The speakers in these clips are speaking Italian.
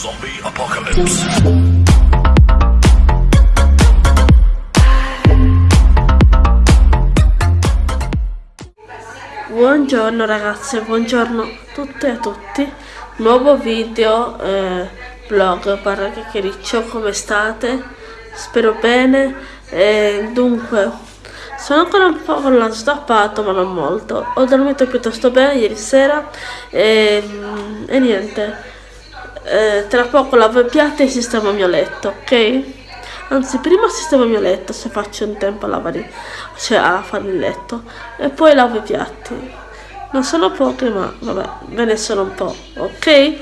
Zombie Apocalypse. Buongiorno ragazze, buongiorno a tutte e a tutti. Nuovo video eh, vlog barra chiacchiericcio, come state? Spero bene. Eh, dunque, sono ancora un po' con l'ansia stappato, ma non molto. Ho dormito piuttosto bene ieri sera e, e niente. Eh, tra poco lavo i piatti e sistemo il mio letto, ok? Anzi, prima sistemo il mio letto se faccio in tempo a lavare, cioè a fare il letto. E poi lavo i piatti. Non sono pochi, ma vabbè, ve ne sono un po', ok?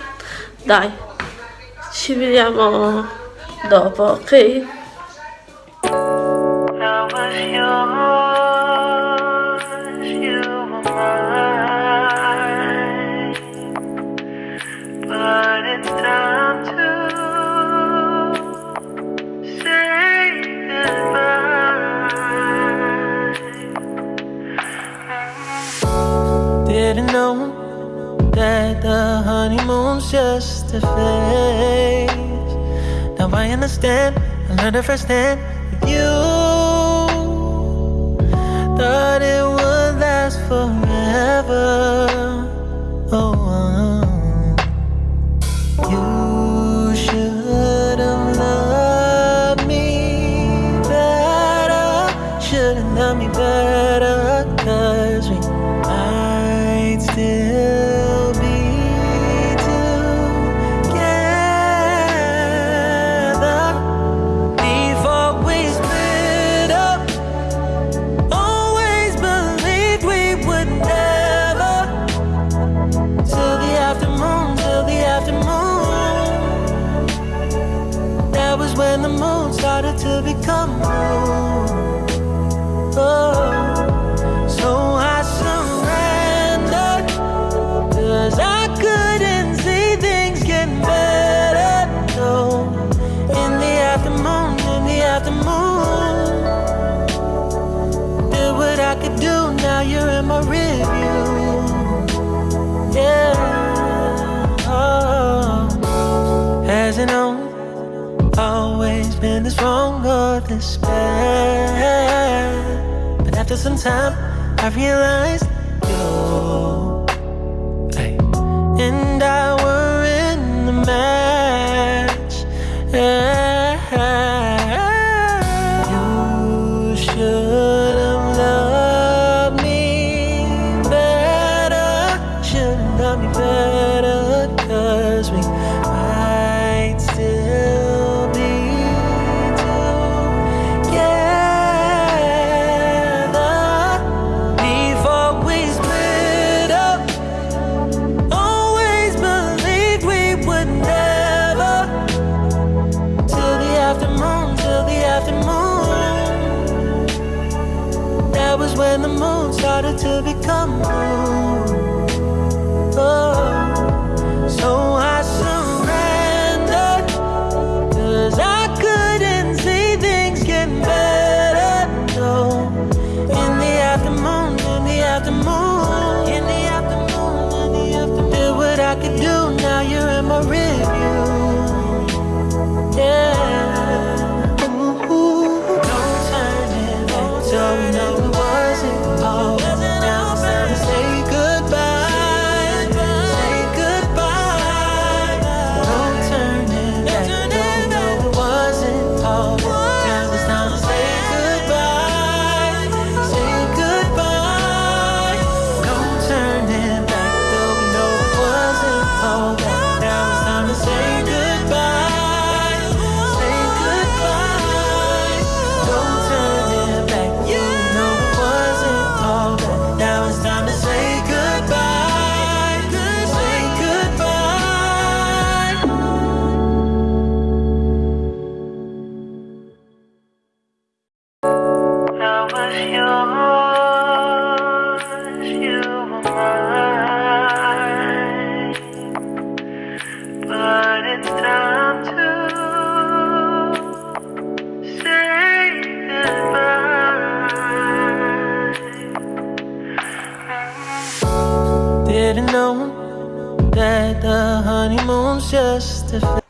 Dai, ci vediamo dopo, ok? Just a phase. Now I understand, I learned it firsthand with you. Thought it would last forever. To become moon. Oh, so I surrendered. Cause I couldn't see things getting better. No, in the afternoon, in the afternoon. Did what I could do, now you're in my review. Or. But after some time, I realized when the moon started to become moon.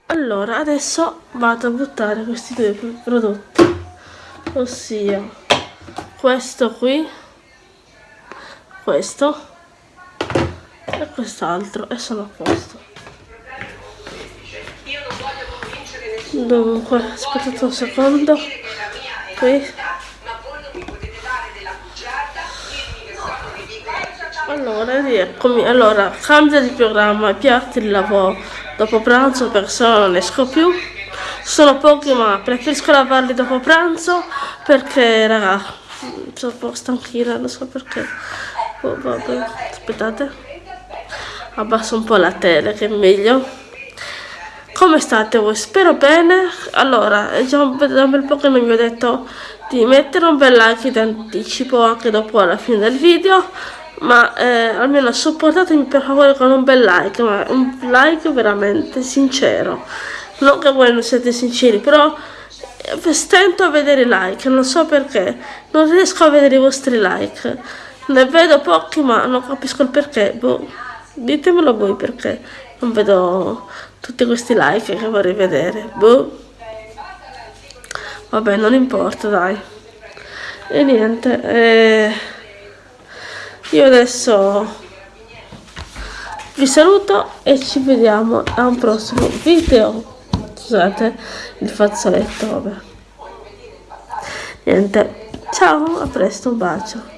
Allora adesso vado a buttare questi due prodotti. Ossia questo qui. Questo. E quest'altro. E sono a posto. Dunque aspettate un secondo. Qui. Allora rieccomi. Allora cambia di programma piatti di lavoro. Dopo pranzo perché se no non esco più. Sono pochi ma preferisco lavarli dopo pranzo perché raga sono un po' stanchina non so perché oh, vabbè, aspettate. Abbasso un po' la tele che è meglio. Come state voi? Spero bene. Allora è già un, bel po' che non vi ho detto di mettere un bel like in anticipo anche dopo alla fine del video ma eh, almeno supportatemi per favore con un bel like ma un like veramente sincero. Non che voi non siete sinceri però stento a vedere like non so perché non riesco a vedere i vostri like. Ne vedo pochi ma non capisco il perché. Boh, ditemelo voi perché non vedo tutti questi like che vorrei vedere. Boh. vabbè non importa dai. E niente eh io adesso vi saluto e ci vediamo a un prossimo video scusate il fazzoletto vabbè. Niente ciao a presto un bacio